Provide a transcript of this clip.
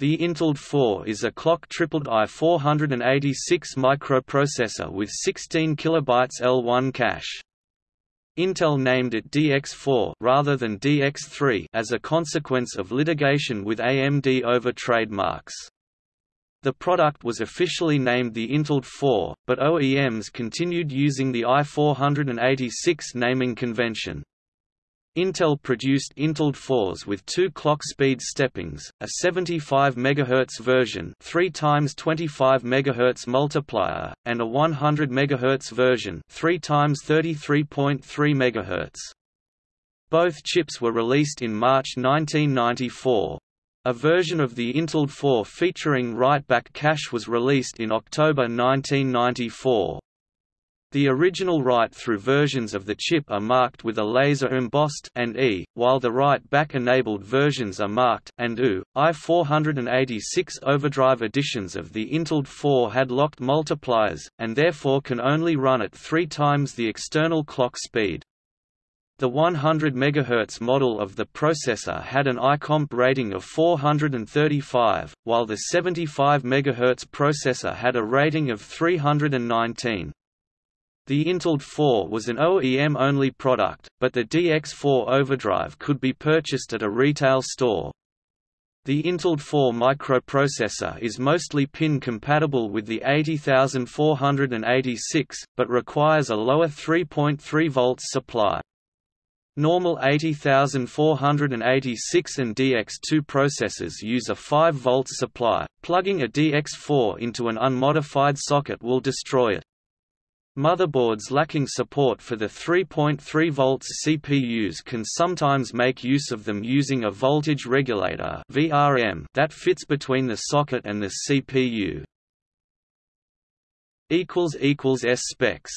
The Intel 4 is a clock-tripled i486 microprocessor with 16 KB L1 cache. Intel named it DX4 rather than DX3 as a consequence of litigation with AMD over trademarks. The product was officially named the Intel 4, but OEMs continued using the i486 naming convention. Intel produced Intel 4s with two clock speed steppings, a 75 MHz version 3 times 25 MHz multiplier, and a 100 MHz version 3 times 33.3 MHz. Both chips were released in March 1994. A version of the Intel 4 featuring write-back cache was released in October 1994. The original write-through versions of the chip are marked with a laser embossed and E, while the write-back enabled versions are marked and U. i486 overdrive editions of the Intel 4 had locked multipliers, and therefore can only run at three times the external clock speed. The 100 MHz model of the processor had an ICOMP rating of 435, while the 75 MHz processor had a rating of 319. The Intel 4 was an OEM-only product, but the DX4 overdrive could be purchased at a retail store. The Intel 4 microprocessor is mostly pin-compatible with the 80486, but requires a lower 3.3 volts supply. Normal 80486 and DX2 processors use a 5 volts supply. Plugging a DX4 into an unmodified socket will destroy it. Motherboards lacking support for the 3.3 volts CPUs can sometimes make use of them using a voltage regulator (VRM) that fits between the socket and the CPU. equals equals S specs